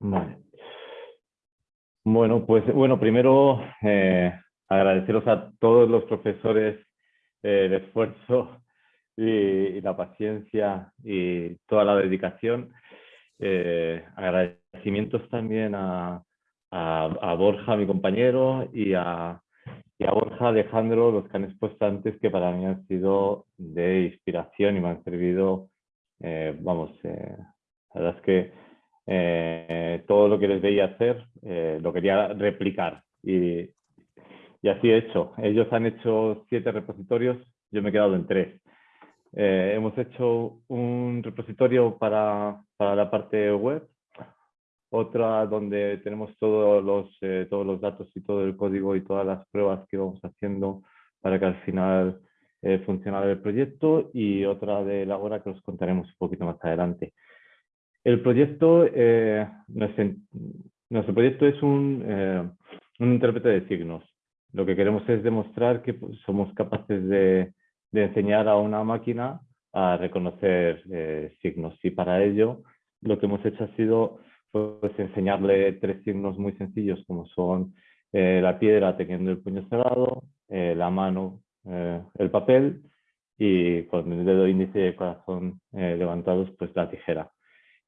Vale. Bueno, pues bueno, primero eh, agradeceros a todos los profesores eh, el esfuerzo y, la paciencia y toda la dedicación. Eh, agradecimientos también a, a, Borja, mi compañero, y a, y a Borja Alejandro, los que han expuesto antes, que para mí han sido de inspiración y me han servido, vamos, la verdad es que eh, todo lo que les veía hacer eh, lo quería replicar y, y, así he hecho. Ellos han hecho siete repositorios, yo me he quedado en tres. Eh, hemos hecho un repositorio para, para, la parte web, otra donde tenemos todos los, todos los datos y todo el código y todas las pruebas que vamos haciendo para que al final funcione el proyecto y otra de la hora que os contaremos un poquito más adelante. El proyecto, eh, nuestro, proyecto es un, eh, un, intérprete de signos. Lo que queremos es demostrar que pues, somos capaces de, enseñar a una máquina a reconocer eh, signos. Y para ello lo que hemos hecho ha sido pues, enseñarle tres signos muy sencillos como son la piedra teniendo el puño cerrado, la mano, el papel y con el dedo índice y el corazón levantados pues la tijera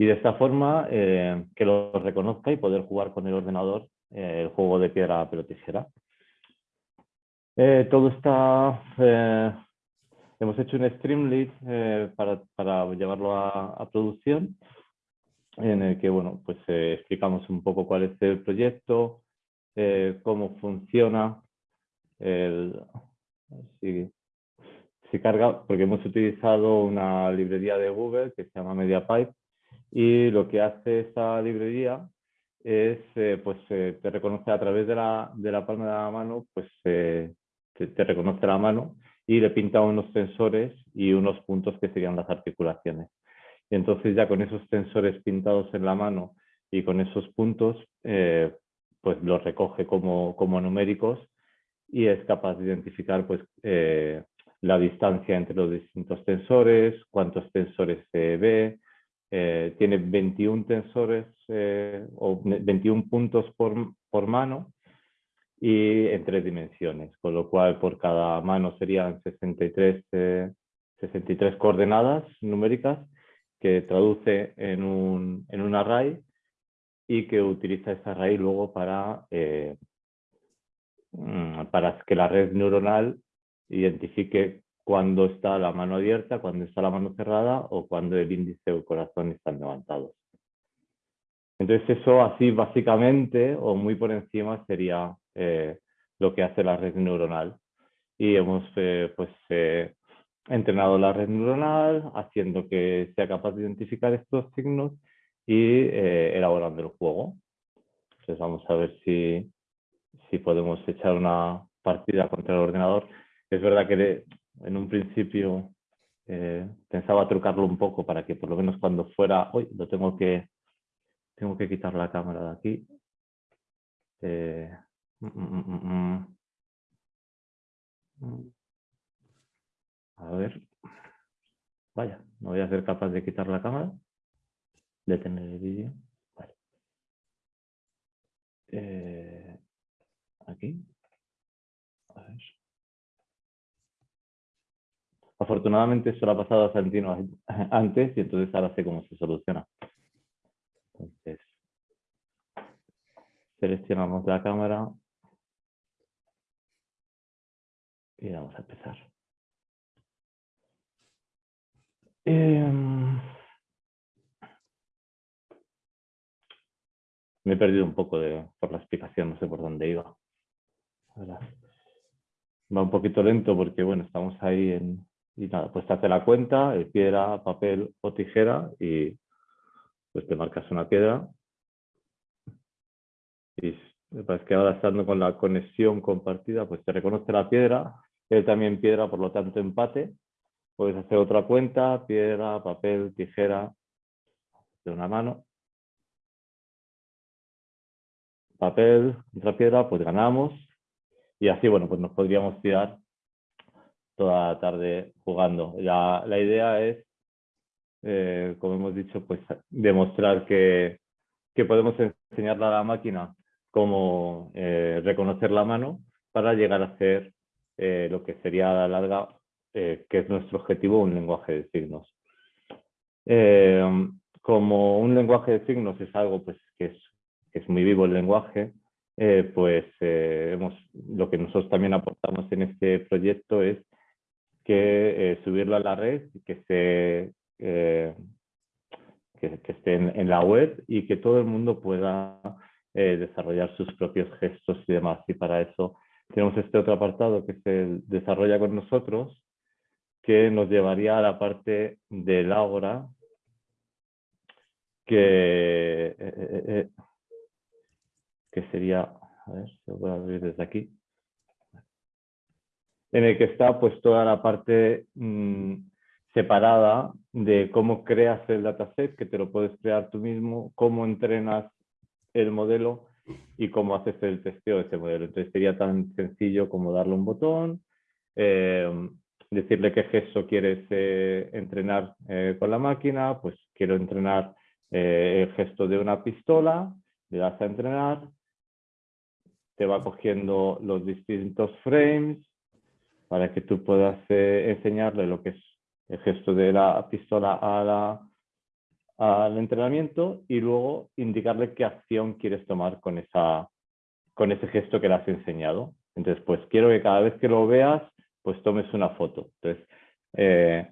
y de esta forma eh, que lo reconozca y poder jugar con el ordenador eh, el juego de piedra, pero tijera. Eh, todo está... hemos hecho un Streamlit para, para, llevarlo a, producción en el que bueno, pues, explicamos un poco cuál es el proyecto, cómo funciona, el, si, si carga, porque hemos utilizado una librería de Google que se llama MediaPipe y lo que hace esta librería es, eh, pues eh, te reconoce a través de la, de la, palma de la mano, pues eh, te, reconoce la mano y le pinta unos sensores y unos puntos que serían las articulaciones. Y entonces ya con esos sensores pintados en la mano y con esos puntos, pues los recoge como, como numéricos y es capaz de identificar pues, la distancia entre los distintos tensores, cuántos tensores se ve, eh, tiene 21 tensores eh, o 21 puntos por, por, mano y en tres dimensiones, con lo cual por cada mano serían 63, 63 eh, coordenadas numéricas que traduce en un, en un array y que utiliza ese array luego para, mm, para que la red neuronal identifique cuando está la mano abierta, cuando está la mano cerrada o cuando el índice o el corazón están levantados. Entonces eso así básicamente o muy por encima sería eh, lo que hace la red neuronal. Y hemos eh, pues, eh, entrenado la red neuronal haciendo que sea capaz de identificar estos signos y elaborando el juego. Entonces vamos a ver si, si podemos echar una partida contra el ordenador. Es verdad que en un principio eh, pensaba trucarlo un poco para que por lo menos cuando fuera, hoy lo tengo que, tengo que quitar la cámara de aquí. Eh, mm, mm, mm, a ver, vaya, no voy a ser capaz de quitar la cámara, detener el vídeo. Vale. Eh, aquí. A ver. Afortunadamente eso lo ha pasado a Santino antes y entonces ahora sé cómo se soluciona. Entonces, seleccionamos la cámara y vamos a empezar. Em, me he perdido un poco de, por la explicación, no sé por dónde iba. Va un poquito lento porque, bueno, estamos ahí en, y nada, pues te hace la cuenta, el piedra, papel o tijera y pues te marcas una piedra. Y me que ahora estando con la conexión compartida, pues te reconoce la piedra, él también piedra, por lo tanto empate. Puedes hacer otra cuenta, piedra, papel, tijera, de una mano. Papel otra piedra, pues ganamos. Y así, bueno, pues nos podríamos tirar toda la tarde jugando. La, idea es, eh, como hemos dicho, pues demostrar que, podemos enseñarle a la máquina cómo eh, reconocer la mano para llegar a hacer eh, lo que sería a la larga, que es nuestro objetivo, un lenguaje de signos. como un lenguaje de signos es algo pues, que, es, muy vivo el lenguaje, pues lo que nosotros también aportamos en este proyecto es que subirlo a la red, que se que, estén en la web y que todo el mundo pueda eh, desarrollar sus propios gestos y demás. Y para eso tenemos este otro apartado que se desarrolla con nosotros, que nos llevaría a la parte del Ágora, que, eh, eh, que sería, a ver, se a abrir desde aquí, en el que está pues toda la parte mm, separada de cómo creas el dataset, que te lo puedes crear tú mismo, cómo entrenas el modelo y cómo haces el testeo de ese modelo. Entonces sería tan sencillo como darle un botón, eh, decirle qué gesto quieres eh, entrenar eh, con la máquina, pues quiero entrenar el gesto de una pistola, le das a entrenar, te va cogiendo los distintos frames para que tú puedas enseñarle lo que es el gesto de la pistola al entrenamiento y luego indicarle qué acción quieres tomar con, esa, con ese gesto que le has enseñado. Entonces, pues quiero que cada vez que lo veas, pues tomes una foto. Entonces, eh,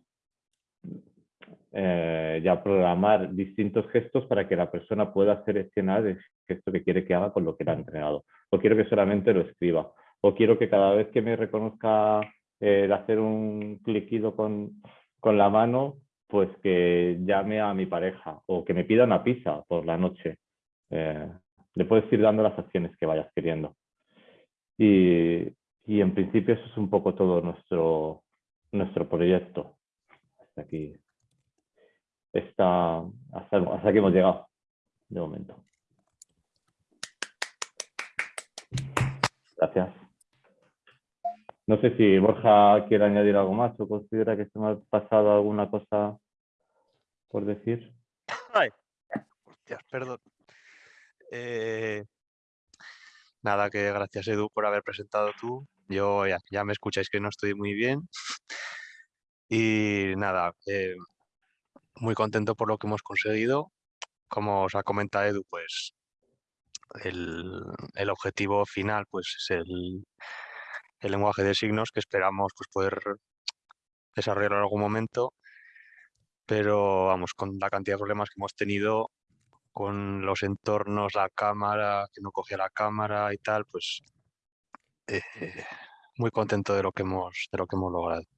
eh, ya programar distintos gestos para que la persona pueda seleccionar el gesto que quiere que haga con lo que le ha entrenado. O quiero que solamente lo escriba. O quiero que cada vez que me reconozca el hacer un cliquido con, con la mano, pues que llame a mi pareja o que me pida una pizza por la noche. Eh, le puedes ir dando las acciones que vayas queriendo. Y, en principio eso es un poco todo nuestro, nuestro proyecto. Hasta aquí. Está, hasta, hasta aquí hemos llegado de momento. No sé si Borja quiere añadir algo más o considera que se me ha pasado alguna cosa por decir. Ay, perdón. Eh, nada, que gracias Edu por haber presentado tú. Yo ya, me escucháis que no estoy muy bien. Y nada, eh, muy contento por lo que hemos conseguido. Como os ha comentado Edu, pues el, el objetivo final pues es el, el lenguaje de signos que esperamos pues, poder desarrollar en algún momento, pero vamos, con la cantidad de problemas que hemos tenido con los entornos, la cámara, que no cogía la cámara y tal, pues eh, muy contento de lo que hemos, de lo que hemos logrado.